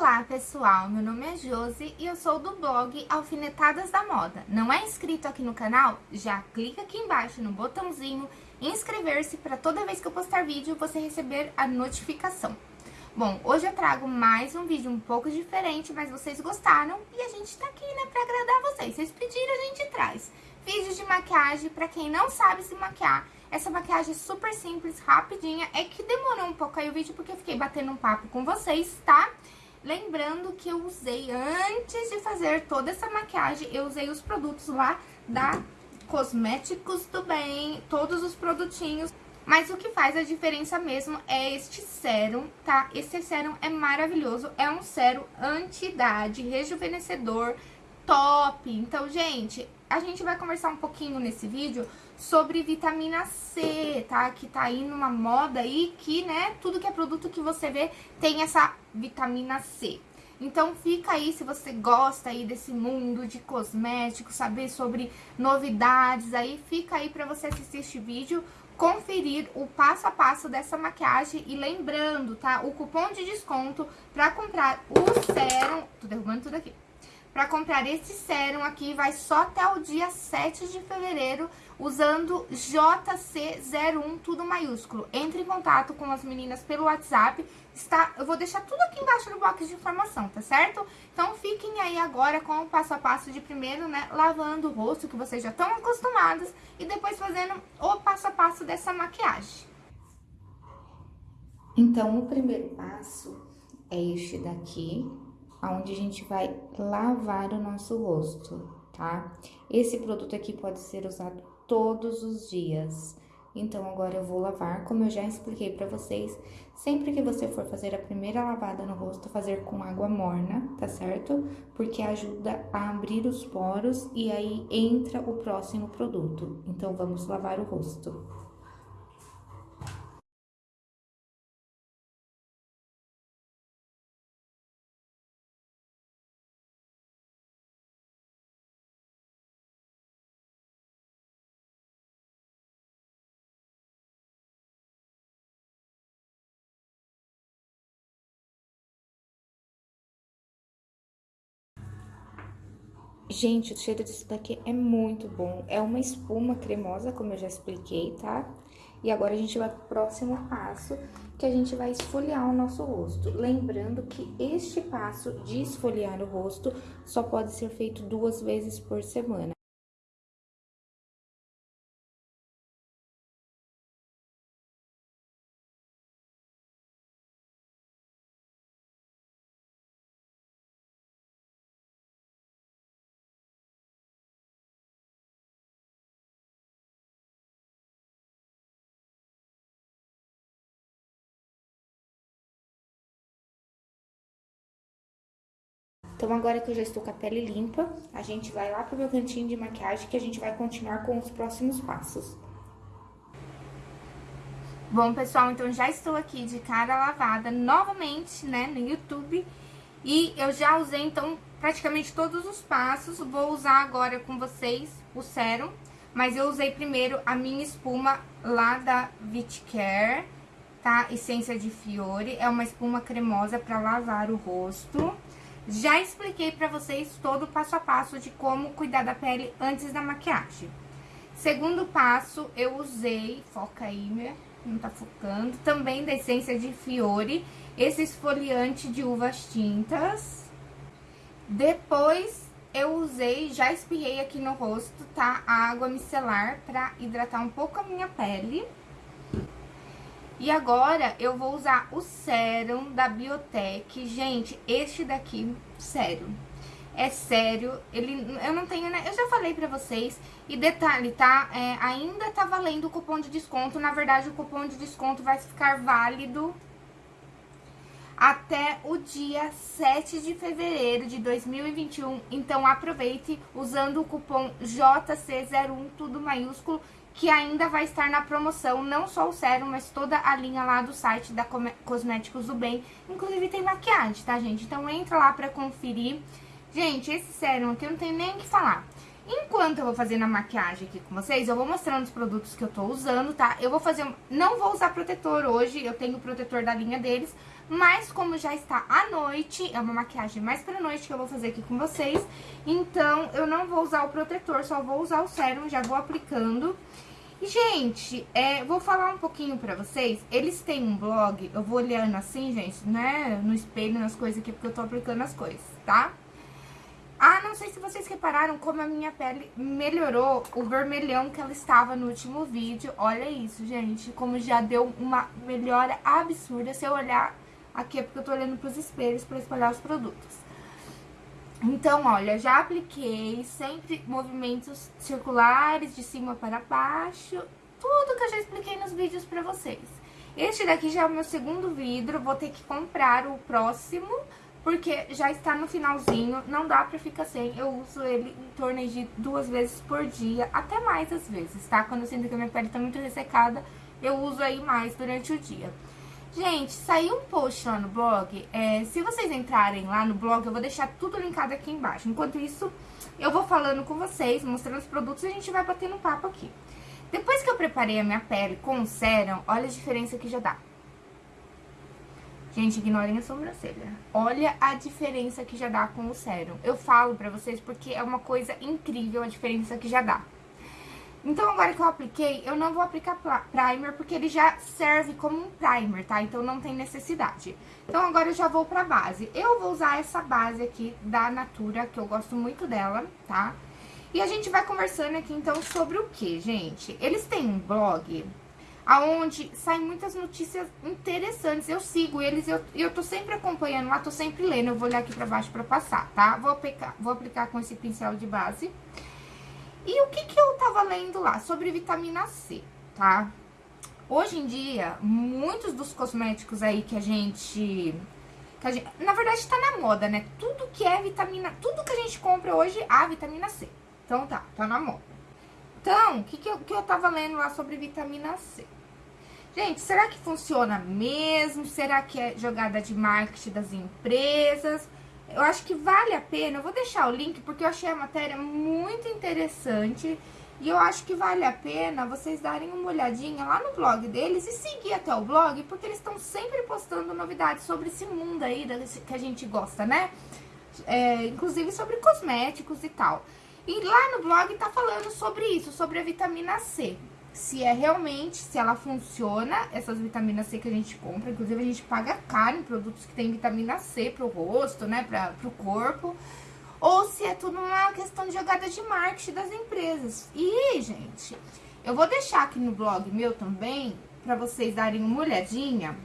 Olá pessoal, meu nome é Josi e eu sou do blog Alfinetadas da Moda. Não é inscrito aqui no canal? Já clica aqui embaixo no botãozinho inscrever-se para toda vez que eu postar vídeo você receber a notificação. Bom, hoje eu trago mais um vídeo um pouco diferente, mas vocês gostaram e a gente tá aqui, né, pra agradar vocês. Vocês pediram, a gente traz. Vídeos de maquiagem pra quem não sabe se maquiar. Essa maquiagem é super simples, rapidinha. É que demorou um pouco aí o vídeo porque eu fiquei batendo um papo com vocês, tá? Lembrando que eu usei, antes de fazer toda essa maquiagem, eu usei os produtos lá da Cosméticos do Bem, todos os produtinhos. Mas o que faz a diferença mesmo é este sérum, tá? Esse sérum é maravilhoso, é um sérum anti-idade, rejuvenescedor, top. Então, gente, a gente vai conversar um pouquinho nesse vídeo sobre vitamina C, tá? Que tá aí numa moda aí que, né, tudo que é produto que você vê tem essa vitamina C. Então fica aí se você gosta aí desse mundo de cosméticos, saber sobre novidades aí, fica aí pra você assistir este vídeo conferir o passo a passo dessa maquiagem e lembrando, tá? O cupom de desconto para comprar o sérum... Tô derrubando tudo aqui. Para comprar esse sérum aqui vai só até o dia 7 de fevereiro, usando JC01, tudo maiúsculo. Entre em contato com as meninas pelo WhatsApp, está, eu vou deixar tudo aqui embaixo no box de informação, tá certo? Então fiquem aí agora com o passo a passo de primeiro, né, lavando o rosto, que vocês já estão acostumados, e depois fazendo o passo a passo dessa maquiagem. Então, o primeiro passo é este daqui, onde a gente vai lavar o nosso rosto, tá? Esse produto aqui pode ser usado todos os dias. Então, agora eu vou lavar, como eu já expliquei pra vocês, sempre que você for fazer a primeira lavada no rosto, fazer com água morna, tá certo? Porque ajuda a abrir os poros e aí entra o próximo produto. Então, vamos lavar o rosto. Gente, o cheiro disso daqui é muito bom. É uma espuma cremosa, como eu já expliquei, tá? E agora a gente vai pro próximo passo, que a gente vai esfoliar o nosso rosto. Lembrando que este passo de esfoliar o rosto só pode ser feito duas vezes por semana. Então, agora que eu já estou com a pele limpa, a gente vai lá pro meu cantinho de maquiagem que a gente vai continuar com os próximos passos. Bom, pessoal, então já estou aqui de cara lavada novamente, né, no YouTube. E eu já usei, então, praticamente todos os passos. Vou usar agora com vocês o sérum. Mas eu usei primeiro a minha espuma lá da Vitcare, tá? Essência de Fiore. É uma espuma cremosa para lavar o rosto. Já expliquei pra vocês todo o passo a passo de como cuidar da pele antes da maquiagem. Segundo passo, eu usei, foca aí, né? não tá focando, também da essência de Fiore, esse esfoliante de uvas tintas. Depois, eu usei, já espirrei aqui no rosto, tá? A água micelar pra hidratar um pouco a minha pele. E agora eu vou usar o sérum da Biotech. Gente, este daqui, sério, é sério. Ele, eu não tenho, né? Eu já falei pra vocês. E detalhe, tá? É, ainda tá valendo o cupom de desconto. Na verdade, o cupom de desconto vai ficar válido até o dia 7 de fevereiro de 2021. Então, aproveite usando o cupom JC01, tudo maiúsculo que ainda vai estar na promoção, não só o sérum, mas toda a linha lá do site da Cosméticos do Bem. Inclusive tem maquiagem, tá, gente? Então entra lá pra conferir. Gente, esse sérum aqui eu não tenho nem o que falar. Enquanto eu vou fazendo a maquiagem aqui com vocês, eu vou mostrando os produtos que eu tô usando, tá? Eu vou fazer... Não vou usar protetor hoje, eu tenho o protetor da linha deles, Mas como já está à noite, é uma maquiagem mais pra noite que eu vou fazer aqui com vocês. Então, eu não vou usar o protetor, só vou usar o sérum, já vou aplicando. E, gente, é, vou falar um pouquinho pra vocês. Eles têm um blog, eu vou olhando assim, gente, né, no espelho, nas coisas aqui, porque eu tô aplicando as coisas, tá? Ah, não sei se vocês repararam como a minha pele melhorou o vermelhão que ela estava no último vídeo. Olha isso, gente, como já deu uma melhora absurda se eu olhar aqui, é porque eu tô olhando pros espelhos pra espalhar os produtos. Então, olha, já apliquei sempre movimentos circulares de cima para baixo, tudo que eu já expliquei nos vídeos pra vocês. Este daqui já é o meu segundo vidro, vou ter que comprar o próximo porque já está no finalzinho, não dá pra ficar sem. Eu uso ele em torno de duas vezes por dia, até mais às vezes, tá? Quando eu sinto que a minha pele tá muito ressecada, eu uso aí mais durante o dia. Gente, saiu um post lá no blog, é, se vocês entrarem lá no blog, eu vou deixar tudo linkado aqui embaixo. Enquanto isso, eu vou falando com vocês, mostrando os produtos e a gente vai batendo papo aqui. Depois que eu preparei a minha pele com o sérum, olha a diferença que já dá. Gente, ignorem a sobrancelha. Olha a diferença que já dá com o sérum. Eu falo pra vocês porque é uma coisa incrível a diferença que já dá. Então, agora que eu apliquei, eu não vou aplicar primer, porque ele já serve como um primer, tá? Então, não tem necessidade. Então, agora eu já vou pra base. Eu vou usar essa base aqui da Natura, que eu gosto muito dela, tá? E a gente vai conversando aqui, então, sobre o que, gente? Eles têm um blog aonde saem muitas notícias interessantes. Eu sigo eles e eu, eu tô sempre acompanhando lá, tô sempre lendo. Eu vou olhar aqui pra baixo pra passar, tá? Vou aplicar, vou aplicar com esse pincel de base. E o que que eu tava lendo lá? Sobre vitamina C, tá? Hoje em dia, muitos dos cosméticos aí que a gente... Que a gente na verdade, tá na moda, né? Tudo que é vitamina... Tudo que a gente compra hoje, há vitamina C. Então tá, tá na moda. Então, o que, que, eu, que eu tava lendo lá sobre vitamina C? Gente, será que funciona mesmo? Será que é jogada de marketing das empresas? Eu acho que vale a pena. Eu vou deixar o link porque eu achei a matéria muito interessante. E eu acho que vale a pena vocês darem uma olhadinha lá no blog deles e seguir até o blog, porque eles estão sempre postando novidades sobre esse mundo aí que a gente gosta, né? É, inclusive sobre cosméticos e tal. E lá no blog tá falando sobre isso, sobre a vitamina C se é realmente, se ela funciona, essas vitaminas C que a gente compra, inclusive a gente paga caro em produtos que tem vitamina C pro rosto, né, pra, pro corpo, ou se é tudo uma questão de jogada de marketing das empresas. E, gente, eu vou deixar aqui no blog meu também, pra vocês darem uma olhadinha,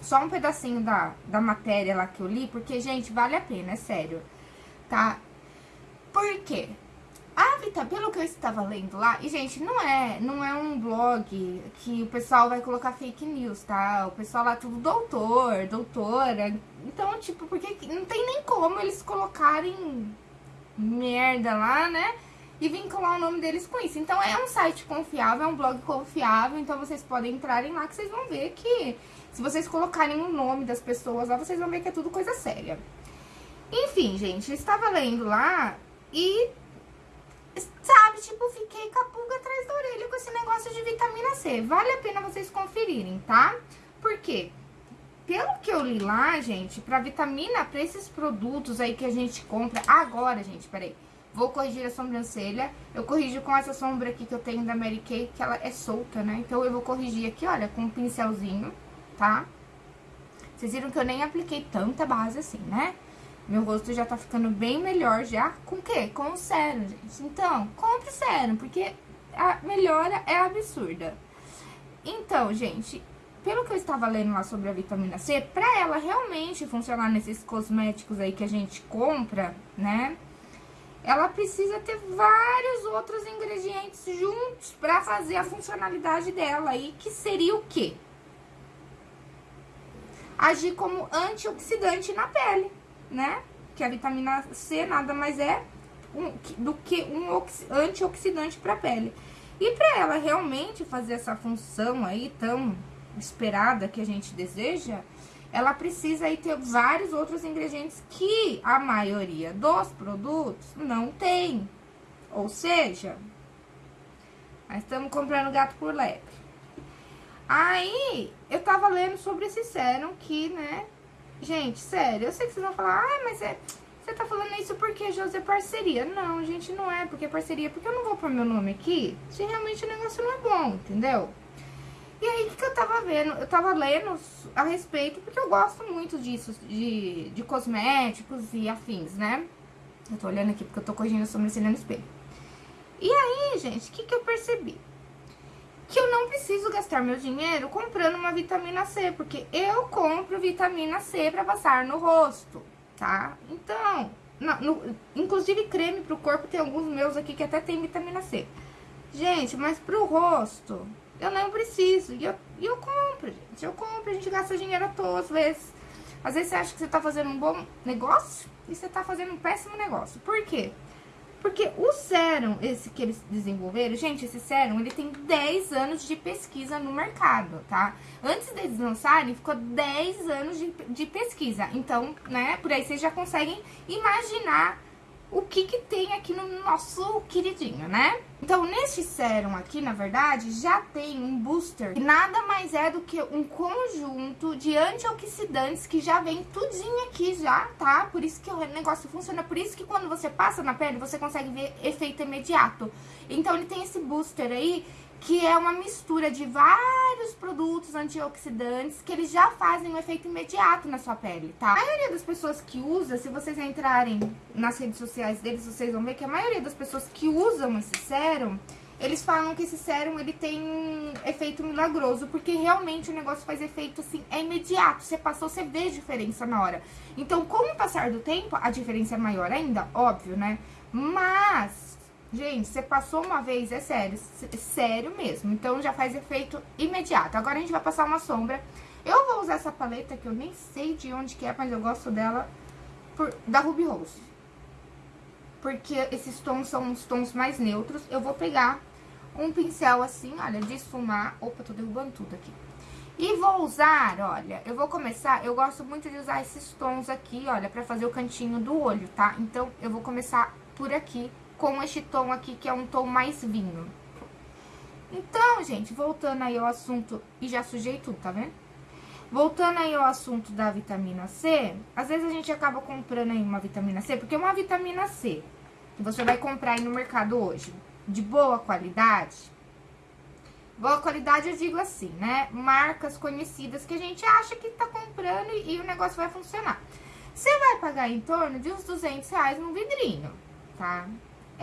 só um pedacinho da, da matéria lá que eu li, porque, gente, vale a pena, é sério, tá? Por quê? A Vita, pelo que eu estava lendo lá, e gente, não é, não é um blog que o pessoal vai colocar fake news, tá? O pessoal lá tudo doutor, doutora. Então, tipo, porque não tem nem como eles colocarem merda lá, né? E vincular o nome deles com isso. Então, é um site confiável, é um blog confiável, então vocês podem entrarem lá que vocês vão ver que se vocês colocarem o nome das pessoas lá, vocês vão ver que é tudo coisa séria. Enfim, gente, eu estava lendo lá e sabe, tipo, fiquei com a pulga atrás da orelha com esse negócio de vitamina C. Vale a pena vocês conferirem, tá? Por quê? Pelo que eu li lá, gente, pra vitamina, pra esses produtos aí que a gente compra... Agora, gente, peraí. Vou corrigir a sobrancelha. Eu corrijo com essa sombra aqui que eu tenho da Mary Kay, que ela é solta, né? Então, eu vou corrigir aqui, olha, com um pincelzinho, tá? Vocês viram que eu nem apliquei tanta base assim, né? Meu rosto já tá ficando bem melhor já. Com o quê? Com o sérum, gente. Então, compre sérum, porque a melhora é absurda. Então, gente, pelo que eu estava lendo lá sobre a vitamina C, pra ela realmente funcionar nesses cosméticos aí que a gente compra, né? Ela precisa ter vários outros ingredientes juntos pra fazer a funcionalidade dela aí, que seria o quê? Agir como antioxidante na pele né? Que a vitamina C nada mais é um, do que um antioxidante para a pele. E para ela realmente fazer essa função aí tão esperada que a gente deseja, ela precisa aí ter vários outros ingredientes que a maioria dos produtos não tem. Ou seja, nós estamos comprando gato por lebre. Aí, eu tava lendo sobre esse sérum que, né, gente, sério, eu sei que vocês vão falar, ah, mas é... Você tá falando isso porque, José, é parceria. Não, gente, não é porque é parceria. Porque eu não vou pôr meu nome aqui se realmente o negócio não é bom, entendeu? E aí, o que, que eu tava vendo? Eu tava lendo a respeito, porque eu gosto muito disso, de, de cosméticos e afins, né? Eu tô olhando aqui porque eu tô corrigindo a sobrancelha no espelho. E aí, gente, o que, que eu percebi? Que eu não preciso gastar meu dinheiro comprando uma vitamina C, porque eu compro vitamina C pra passar no rosto, tá? Então, não, no, inclusive creme pro corpo, tem alguns meus aqui que até tem vitamina C. Gente, mas pro rosto, eu não preciso. E eu, e eu compro, gente. Eu compro, a gente gasta dinheiro à toa, às vezes. Às vezes você acha que você tá fazendo um bom negócio e você tá fazendo um péssimo negócio. Por quê? Porque o sérum, esse que eles desenvolveram, gente, esse sérum, ele tem 10 anos de pesquisa no mercado, tá? Antes deles lançarem, ficou 10 anos de, de pesquisa. Então, né, por aí vocês já conseguem imaginar o que que tem aqui no nosso queridinho, né? Então, neste sérum aqui, na verdade, já tem um booster, que nada mais é do que um conjunto de antioxidantes que já vem tudinho aqui já, tá? Por isso que o negócio funciona, por isso que quando você passa na pele, você consegue ver efeito imediato. Então, ele tem esse booster aí que é uma mistura de vários produtos antioxidantes que eles já fazem um efeito imediato na sua pele, tá? A maioria das pessoas que usa, se vocês entrarem nas redes sociais deles, vocês vão ver que a maioria das pessoas que usam esse sérum, eles falam que esse sérum ele tem um efeito milagroso, porque realmente o negócio faz efeito assim, é imediato. Você passou, você vê diferença na hora. Então, com o passar do tempo, a diferença é maior ainda, óbvio, né? Mas Gente, você passou uma vez, é sério, sério mesmo. Então, já faz efeito imediato. Agora, a gente vai passar uma sombra. Eu vou usar essa paleta, que eu nem sei de onde que é, mas eu gosto dela, por, da Ruby Rose. Porque esses tons são os tons mais neutros. Eu vou pegar um pincel assim, olha, de esfumar. Opa, tô derrubando tudo aqui. E vou usar, olha, eu vou começar, eu gosto muito de usar esses tons aqui, olha, pra fazer o cantinho do olho, tá? Então, eu vou começar por aqui, com este tom aqui, que é um tom mais vinho. Então, gente, voltando aí ao assunto... E já sujei tudo, tá vendo? Voltando aí ao assunto da vitamina C, às vezes a gente acaba comprando aí uma vitamina C, porque uma vitamina C que você vai comprar aí no mercado hoje, de boa qualidade, boa qualidade eu digo assim, né? Marcas conhecidas que a gente acha que tá comprando e, e o negócio vai funcionar. Você vai pagar em torno de uns 200 reais no vidrinho, tá?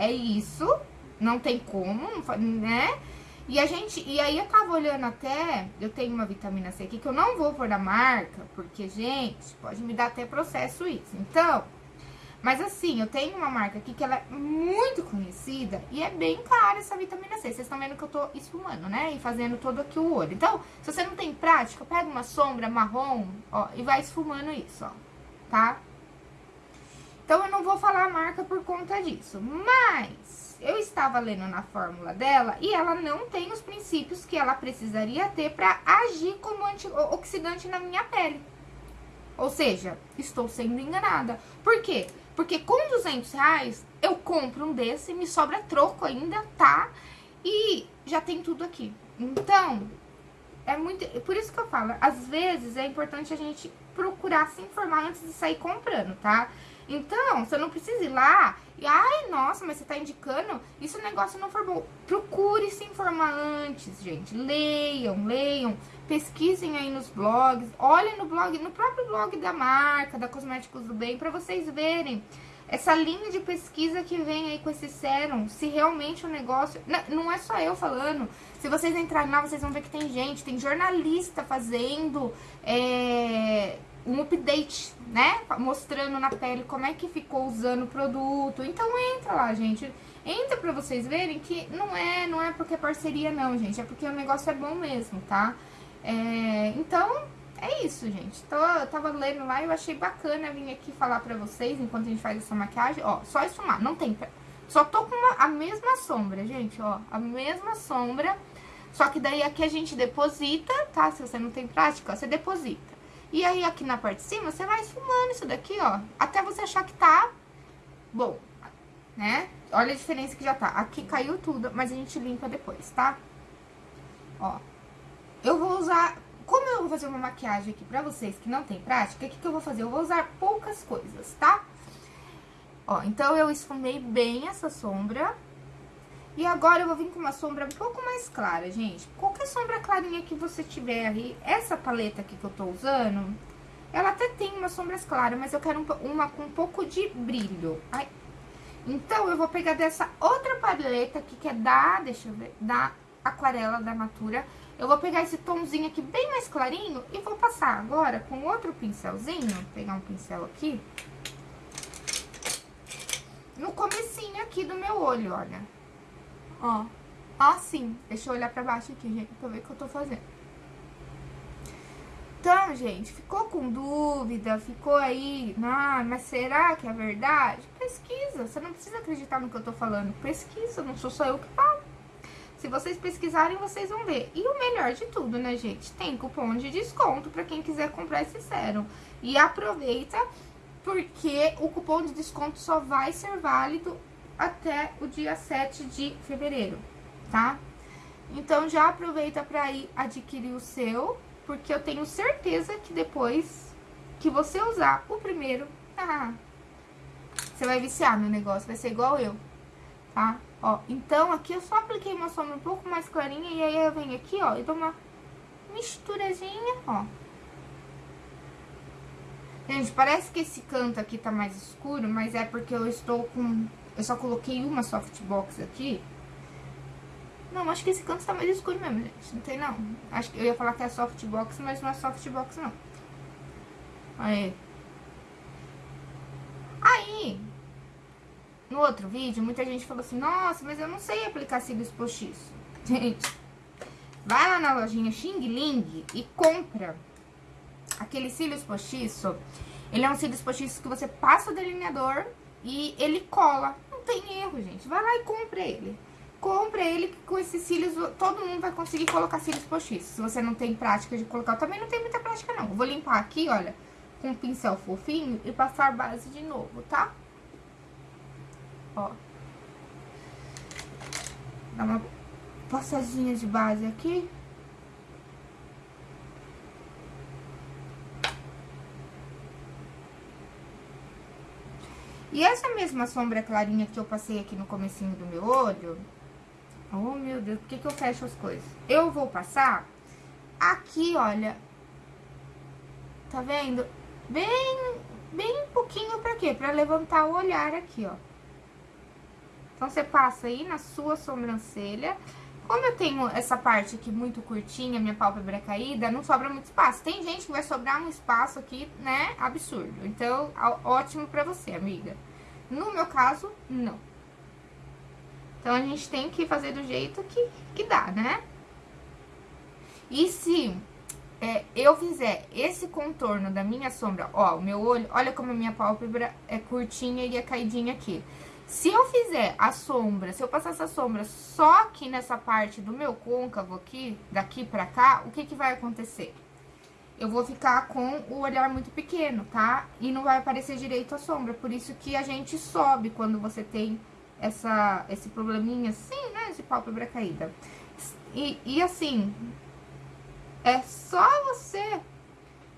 É isso, não tem como, né? E a gente, e aí eu tava olhando até, eu tenho uma vitamina C aqui que eu não vou pôr da marca, porque, gente, pode me dar até processo isso. Então, mas assim, eu tenho uma marca aqui que ela é muito conhecida e é bem cara essa vitamina C. Vocês estão vendo que eu tô esfumando, né? E fazendo todo aqui o olho. Então, se você não tem prática, pega uma sombra marrom, ó, e vai esfumando isso, ó, tá? Então, eu não vou falar a marca por conta disso. Mas, eu estava lendo na fórmula dela e ela não tem os princípios que ela precisaria ter para agir como antioxidante na minha pele. Ou seja, estou sendo enganada. Por quê? Porque com 200 reais, eu compro um desse, me sobra troco ainda, tá? E já tem tudo aqui. Então, é muito... Por isso que eu falo, às vezes é importante a gente procurar se informar antes de sair comprando, tá? Então, você não precisa ir lá e, ai, nossa, mas você tá indicando, isso o negócio não for bom. Procure se informar antes, gente. Leiam, leiam, pesquisem aí nos blogs, olhem no blog, no próprio blog da marca, da Cosméticos do Bem, pra vocês verem essa linha de pesquisa que vem aí com esse sérum, se realmente o negócio... Não é só eu falando, se vocês entrarem lá, vocês vão ver que tem gente, tem jornalista fazendo... É um update, né? Mostrando na pele como é que ficou usando o produto. Então entra lá, gente. Entra pra vocês verem que não é, não é porque é parceria não, gente. É porque o negócio é bom mesmo, tá? É, então, é isso, gente. Então, eu tava lendo lá e eu achei bacana vir aqui falar pra vocês enquanto a gente faz essa maquiagem. Ó, só esfumar, não tem... Só tô com uma, a mesma sombra, gente, ó. A mesma sombra. Só que daí aqui a gente deposita, tá? Se você não tem prática, ó, você deposita. E aí, aqui na parte de cima, você vai esfumando isso daqui, ó. Até você achar que tá bom, né? Olha a diferença que já tá. Aqui caiu tudo, mas a gente limpa depois, tá? Ó. Eu vou usar... Como eu vou fazer uma maquiagem aqui pra vocês que não tem prática, o que, que eu vou fazer? Eu vou usar poucas coisas, tá? Ó, então eu esfumei bem essa sombra. E agora eu vou vir com uma sombra um pouco mais clara, gente. Qualquer sombra clarinha que você tiver aí, essa paleta aqui que eu tô usando, ela até tem umas sombras claras, mas eu quero uma com um pouco de brilho. Ai. Então, eu vou pegar dessa outra paleta aqui, que é da, deixa eu ver, da Aquarela da Natura. Eu vou pegar esse tomzinho aqui bem mais clarinho e vou passar agora com outro pincelzinho, vou pegar um pincel aqui, no comecinho aqui do meu olho, olha. Ó, assim. Deixa eu olhar pra baixo aqui, gente, pra ver o que eu tô fazendo. Então, gente, ficou com dúvida, ficou aí, ah, mas será que é verdade? Pesquisa, você não precisa acreditar no que eu tô falando, pesquisa, não sou só eu que falo. Se vocês pesquisarem, vocês vão ver. E o melhor de tudo, né, gente? Tem cupom de desconto pra quem quiser comprar esse sérum. E aproveita, porque o cupom de desconto só vai ser válido até o dia 7 de fevereiro, tá? Então, já aproveita pra ir adquirir o seu porque eu tenho certeza que depois que você usar o primeiro, ah, você vai viciar no negócio, vai ser igual eu, tá? Ó, então aqui eu só apliquei uma sombra um pouco mais clarinha e aí eu venho aqui, ó, e dou uma misturazinha, ó. Gente, parece que esse canto aqui tá mais escuro, mas é porque eu estou com... Eu só coloquei uma softbox aqui não, acho que esse canto tá mais escuro mesmo, gente. Não tem, não. Acho que eu ia falar que é softbox, mas não é softbox, não. Aí. Aí, no outro vídeo, muita gente falou assim, nossa, mas eu não sei aplicar cílios postiço. Gente, vai lá na lojinha Xing Ling e compra aquele cílios postiço. Ele é um cílios postiço que você passa o delineador e ele cola. Não tem erro, gente. Vai lá e compra ele compra ele com esses cílios, todo mundo vai conseguir colocar cílios postiços. Se você não tem prática de colocar, também não tem muita prática não. vou limpar aqui, olha, com um pincel fofinho e passar base de novo, tá? Ó. Dá uma passadinha de base aqui. E essa mesma sombra clarinha que eu passei aqui no comecinho do meu olho, Oh, meu Deus, por que, que eu fecho as coisas? Eu vou passar aqui, olha. Tá vendo? Bem, bem pouquinho pra quê? Pra levantar o olhar aqui, ó. Então, você passa aí na sua sobrancelha. Como eu tenho essa parte aqui muito curtinha, minha pálpebra caída, não sobra muito espaço. Tem gente que vai sobrar um espaço aqui, né, absurdo. Então, ótimo pra você, amiga. No meu caso, não. Então, a gente tem que fazer do jeito que, que dá, né? E se é, eu fizer esse contorno da minha sombra, ó, o meu olho, olha como a minha pálpebra é curtinha e é caidinha aqui. Se eu fizer a sombra, se eu passar essa sombra só aqui nessa parte do meu côncavo aqui, daqui pra cá, o que que vai acontecer? Eu vou ficar com o olhar muito pequeno, tá? E não vai aparecer direito a sombra, por isso que a gente sobe quando você tem essa, esse probleminha assim, né, de pálpebra caída. E, e assim, é só você,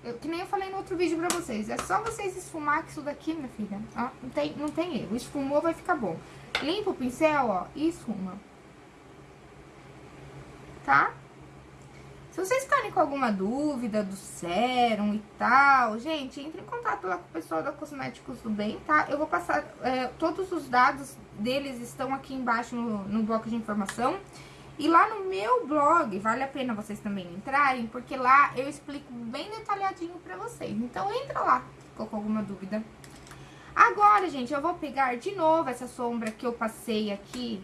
eu, que nem eu falei no outro vídeo pra vocês, é só vocês esfumar que isso daqui, minha filha, ó, não tem, não tem erro, esfumou vai ficar bom. Limpa o pincel, ó, e esfuma. Tá? Se vocês ficarem com alguma dúvida do sérum e tal, gente, entre em contato lá com o pessoal da Cosméticos do Bem, tá? Eu vou passar, é, todos os dados deles estão aqui embaixo no, no bloco de informação. E lá no meu blog, vale a pena vocês também entrarem, porque lá eu explico bem detalhadinho pra vocês. Então, entra lá, ficou com alguma dúvida. Agora, gente, eu vou pegar de novo essa sombra que eu passei aqui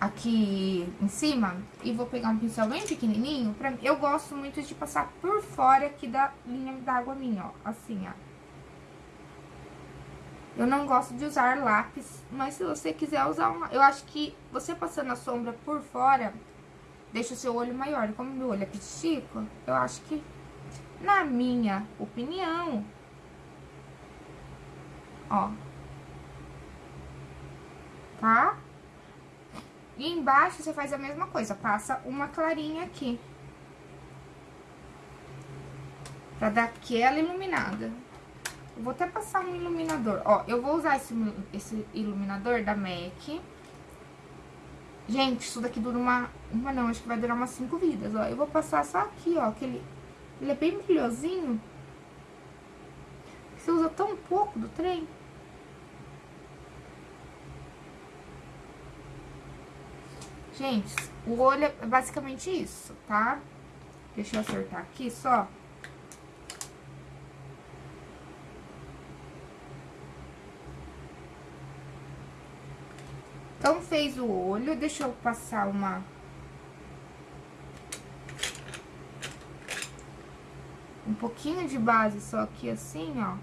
aqui em cima e vou pegar um pincel bem pequenininho. Pra, eu gosto muito de passar por fora aqui da linha d'água minha, ó, assim, ó. Eu não gosto de usar lápis, mas se você quiser usar uma... Eu acho que você passando a sombra por fora, deixa o seu olho maior. Como meu olho é pitico, eu acho que, na minha opinião, ó, tá? E embaixo você faz a mesma coisa, passa uma clarinha aqui. Pra dar aquela iluminada. Vou até passar um iluminador. Ó, eu vou usar esse, esse iluminador da MAC. Gente, isso daqui dura uma... Uma não, acho que vai durar umas cinco vidas, ó. Eu vou passar só aqui, ó, que ele, ele é bem brilhosinho. Você usa tão pouco do trem. Gente, o olho é basicamente isso, tá? Deixa eu acertar aqui só. Então, fez o olho, deixa eu passar uma... Um pouquinho de base só aqui assim, ó.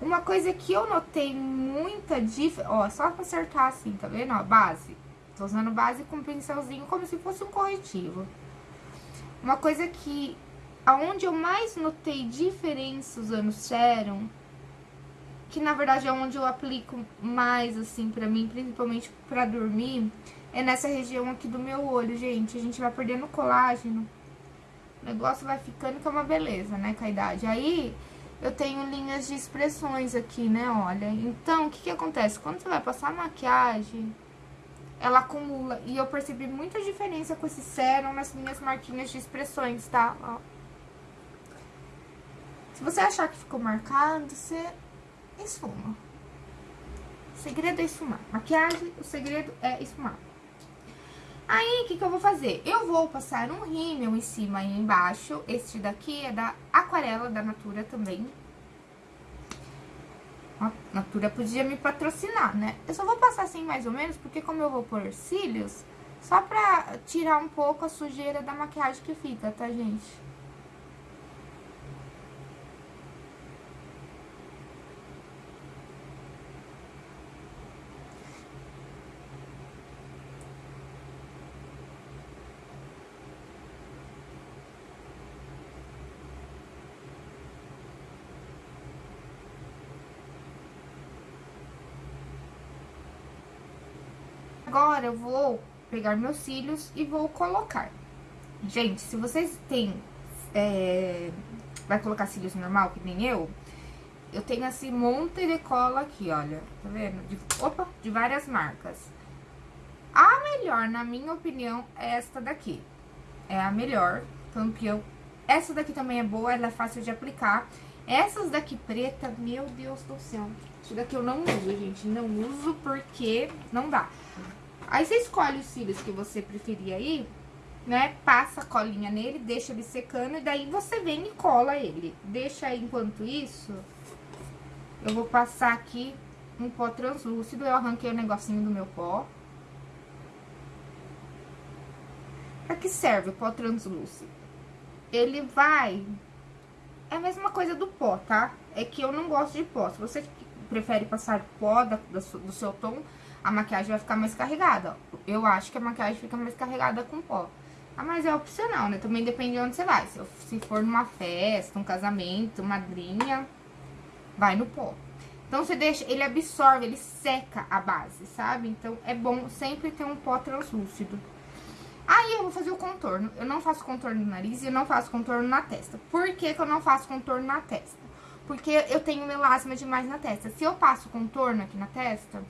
Uma coisa que eu notei muita diferença... Ó, só pra acertar assim, tá vendo? Ó, base. Tô usando base com pincelzinho como se fosse um corretivo. Uma coisa que... Aonde eu mais notei diferença usando Serum que na verdade é onde eu aplico mais, assim, pra mim, principalmente pra dormir, é nessa região aqui do meu olho, gente. A gente vai perdendo colágeno, o negócio vai ficando que é uma beleza, né, com a idade. Aí, eu tenho linhas de expressões aqui, né, olha. Então, o que que acontece? Quando você vai passar maquiagem, ela acumula. E eu percebi muita diferença com esse sérum nas minhas marquinhas de expressões, tá? Ó. Se você achar que ficou marcado, você esfuma. O segredo é esfumar. Maquiagem, o segredo é esfumar. Aí, o que, que eu vou fazer? Eu vou passar um rímel em cima e embaixo. Este daqui é da Aquarela, da Natura também. A Natura podia me patrocinar, né? Eu só vou passar assim mais ou menos, porque como eu vou pôr cílios, só pra tirar um pouco a sujeira da maquiagem que fica, tá, gente? Agora eu vou pegar meus cílios e vou colocar. Gente, se vocês têm... É, vai colocar cílios normal, que nem eu... Eu tenho assim, monte de cola aqui, olha. Tá vendo? De, opa, de várias marcas. A melhor, na minha opinião, é esta daqui. É a melhor, campeão. Essa daqui também é boa, ela é fácil de aplicar. Essas daqui preta, meu Deus do céu. Isso daqui eu não uso, gente. Não uso porque não dá. Aí você escolhe os cílios que você preferir aí, né? Passa a colinha nele, deixa ele secando e daí você vem e cola ele. Deixa aí, enquanto isso, eu vou passar aqui um pó translúcido. Eu arranquei o negocinho do meu pó. Pra que serve o pó translúcido? Ele vai... É a mesma coisa do pó, tá? É que eu não gosto de pó. Se você prefere passar pó da, do seu tom a maquiagem vai ficar mais carregada. Eu acho que a maquiagem fica mais carregada com pó. Ah, mas é opcional, né? Também depende de onde você vai. Se, se for numa festa, um casamento, madrinha, vai no pó. Então, você deixa, ele absorve, ele seca a base, sabe? Então, é bom sempre ter um pó translúcido. Aí, eu vou fazer o contorno. Eu não faço contorno no nariz e eu não faço contorno na testa. Por que que eu não faço contorno na testa? Porque eu tenho melasma demais na testa. Se eu passo contorno aqui na testa...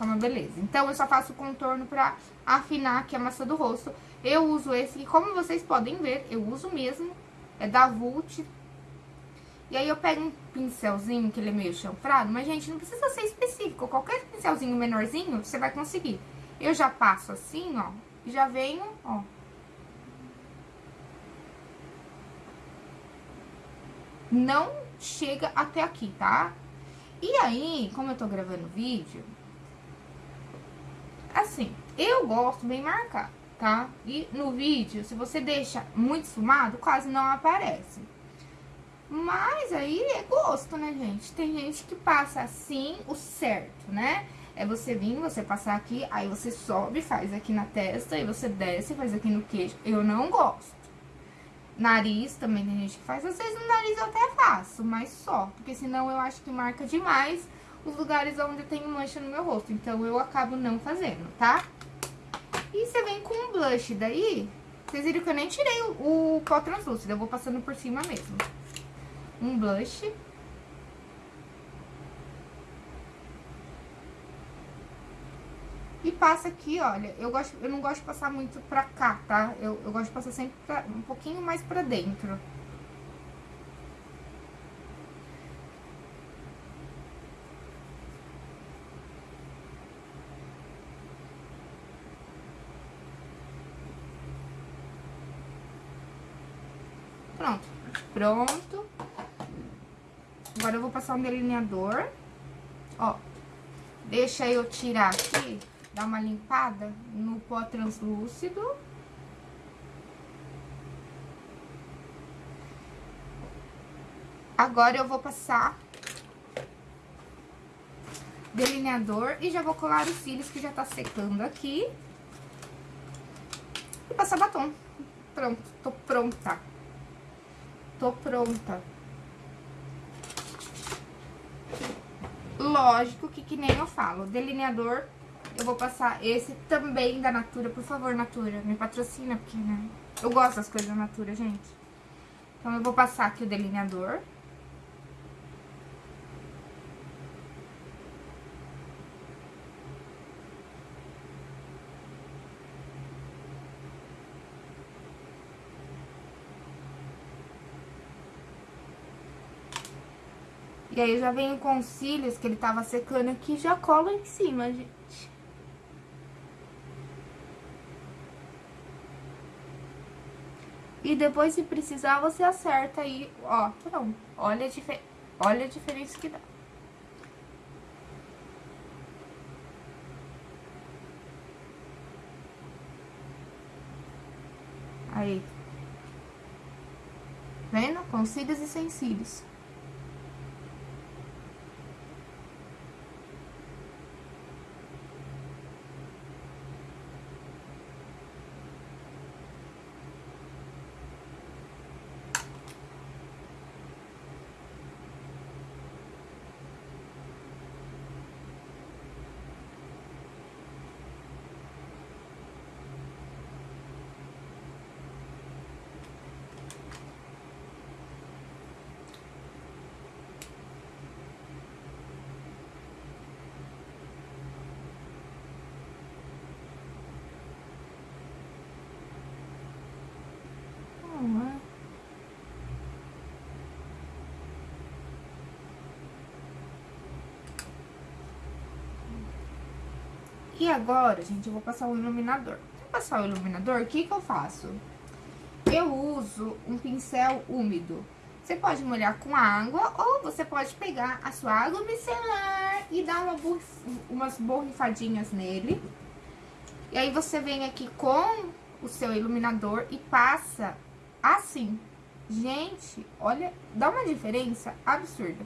Uma beleza. Então, eu só faço contorno pra afinar aqui a massa do rosto. Eu uso esse, e como vocês podem ver, eu uso mesmo. É da Vult. E aí, eu pego um pincelzinho, que ele é meio chanfrado. Mas, gente, não precisa ser específico. Qualquer pincelzinho menorzinho, você vai conseguir. Eu já passo assim, ó. E já venho, ó. Não chega até aqui, tá? E aí, como eu tô gravando vídeo, Assim, eu gosto bem marcado, tá? E no vídeo, se você deixa muito esfumado, quase não aparece. Mas aí é gosto, né, gente? Tem gente que passa assim o certo, né? É você vir, você passar aqui, aí você sobe, faz aqui na testa, aí você desce, faz aqui no queixo. Eu não gosto. Nariz, também tem gente que faz. Às vezes no nariz eu até faço, mas só. Porque senão eu acho que marca demais os lugares onde tem mancha no meu rosto. Então, eu acabo não fazendo, tá? E você vem com um blush daí, Vocês viram que eu nem tirei o, o pó translúcido, eu vou passando por cima mesmo. Um blush. E passa aqui, olha, eu, gosto, eu não gosto de passar muito pra cá, tá? Eu, eu gosto de passar sempre pra, um pouquinho mais pra dentro. Pronto, pronto. Agora eu vou passar um delineador. Ó, deixa eu tirar aqui dar uma limpada no pó translúcido. Agora eu vou passar delineador e já vou colar os cílios que já tá secando aqui. E passar batom. Pronto, tô pronta. Tô pronta. Lógico que, que nem eu falo, delineador eu vou passar esse também da Natura. Por favor, Natura, me patrocina, porque, né? Eu gosto das coisas da Natura, gente. Então, eu vou passar aqui o delineador. E aí, já venho com os cílios que ele tava secando aqui, já colo em cima, gente. E depois, se precisar, você acerta aí, ó, pronto. Olha a, difer olha a diferença que dá. Aí. Vendo? Com cílios e sem cílios. E agora, gente, eu vou passar o iluminador. Pra passar o iluminador, o que que eu faço? Eu uso um pincel úmido. Você pode molhar com água ou você pode pegar a sua água micelar e dar uma umas borrifadinhas nele. E aí você vem aqui com o seu iluminador e passa assim. Gente, olha, dá uma diferença absurda.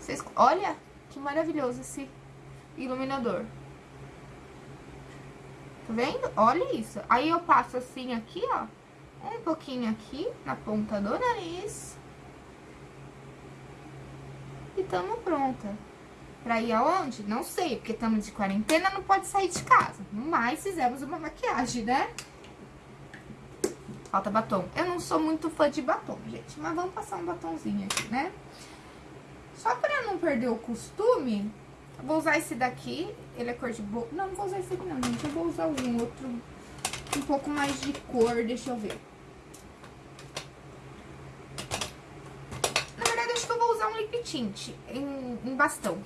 Vocês, olha que maravilhoso esse iluminador. Tá vendo? Olha isso. Aí eu passo assim aqui, ó. Um pouquinho aqui, na ponta do nariz. E tamo pronta. Pra ir aonde? Não sei, porque estamos de quarentena, não pode sair de casa. Mas fizemos uma maquiagem, né? Falta batom. Eu não sou muito fã de batom, gente. Mas vamos passar um batomzinho aqui, né? Só pra não perder o costume, Vou usar esse daqui, ele é cor de boa. Não, não vou usar esse aqui não, gente. Eu vou usar um outro, um pouco mais de cor, deixa eu ver. Na verdade, acho que eu vou usar um lip tint em, em bastão.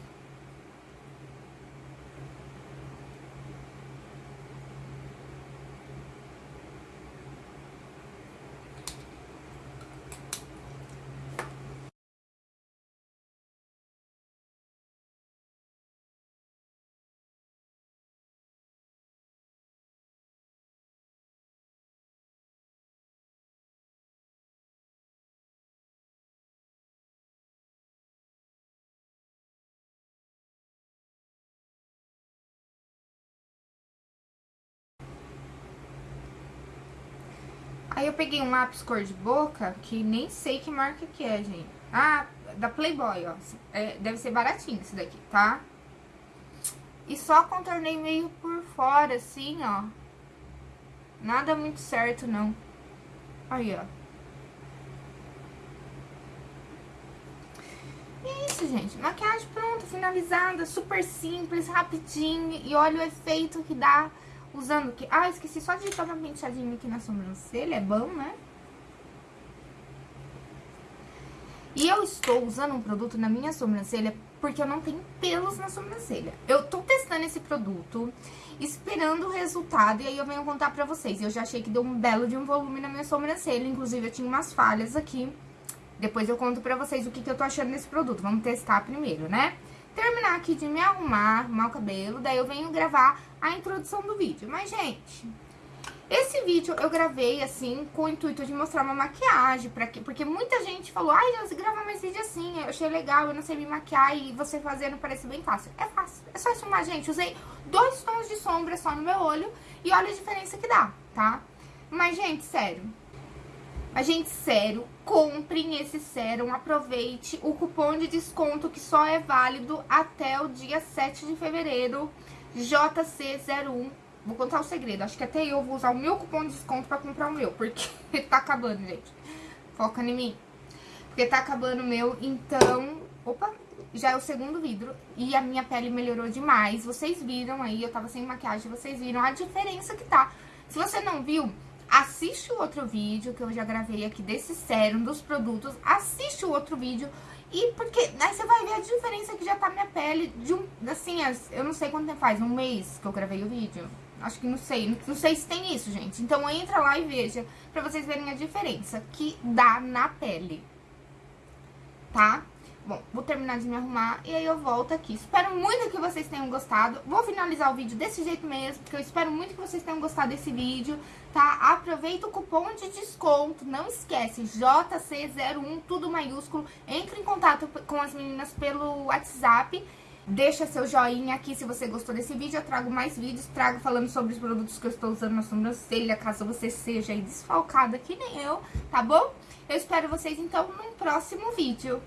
Aí eu peguei um lápis cor de boca, que nem sei que marca que é, gente. Ah, da Playboy, ó. É, deve ser baratinho esse daqui, tá? E só contornei meio por fora, assim, ó. Nada muito certo, não. Aí, ó. E é isso, gente. Maquiagem pronta, finalizada, super simples, rapidinho. E olha o efeito que dá usando que... Ah, esqueci só de uma penteadinha aqui na sobrancelha. É bom, né? E eu estou usando um produto na minha sobrancelha porque eu não tenho pelos na sobrancelha. Eu tô testando esse produto, esperando o resultado, e aí eu venho contar pra vocês. Eu já achei que deu um belo de um volume na minha sobrancelha, inclusive eu tinha umas falhas aqui. Depois eu conto pra vocês o que, que eu tô achando desse produto. Vamos testar primeiro, né? Terminar aqui de me arrumar, arrumar o cabelo, daí eu venho gravar a introdução do vídeo. Mas, gente, esse vídeo eu gravei, assim, com o intuito de mostrar uma maquiagem, pra quê? porque muita gente falou, ai, você grava mais vídeo assim, eu achei legal, eu não sei me maquiar e você fazendo parece bem fácil. É fácil, é só filmar, gente. Usei dois tons de sombra só no meu olho e olha a diferença que dá, tá? Mas, gente, sério. Gente, sério, comprem esse sérum, aproveite o cupom de desconto que só é válido até o dia 7 de fevereiro, JC01 Vou contar o segredo. Acho que até eu vou usar o meu cupom de desconto pra comprar o meu. Porque tá acabando, gente. Foca em mim. Porque tá acabando o meu. Então, opa, já é o segundo vidro. E a minha pele melhorou demais. Vocês viram aí, eu tava sem maquiagem. Vocês viram a diferença que tá. Se você não viu, assiste o outro vídeo que eu já gravei aqui desse sérum, dos produtos. Assiste o outro vídeo. E porque aí você vai ver a diferença que já tá minha pele de um, assim, eu não sei quanto tempo faz, um mês que eu gravei o vídeo. Acho que não sei, não sei se tem isso, gente. Então entra lá e veja, pra vocês verem a diferença que dá na pele. Tá? Bom, vou terminar de me arrumar e aí eu volto aqui. Espero muito que vocês tenham gostado. Vou finalizar o vídeo desse jeito mesmo, porque eu espero muito que vocês tenham gostado desse vídeo, tá? Aproveita o cupom de desconto, não esquece, JC01, tudo maiúsculo. Entre em contato com as meninas pelo WhatsApp Deixa seu joinha aqui se você gostou desse vídeo. Eu trago mais vídeos, trago falando sobre os produtos que eu estou usando na sobrancelha, caso você seja aí desfalcada que nem eu, tá bom? Eu espero vocês, então, num próximo vídeo.